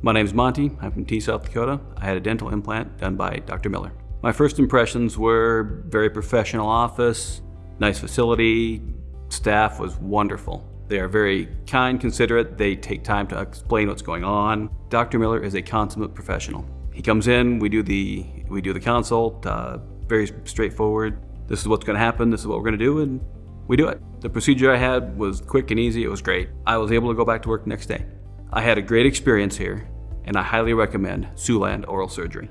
My name's Monty. I'm from Tea, South Dakota. I had a dental implant done by Dr. Miller. My first impressions were very professional office, nice facility, staff was wonderful. They are very kind, considerate, they take time to explain what's going on. Dr. Miller is a consummate professional. He comes in, we do the, we do the consult, uh, very straightforward. This is what's gonna happen, this is what we're gonna do, and we do it. The procedure I had was quick and easy, it was great. I was able to go back to work the next day. I had a great experience here, and I highly recommend Siouxland Oral Surgery.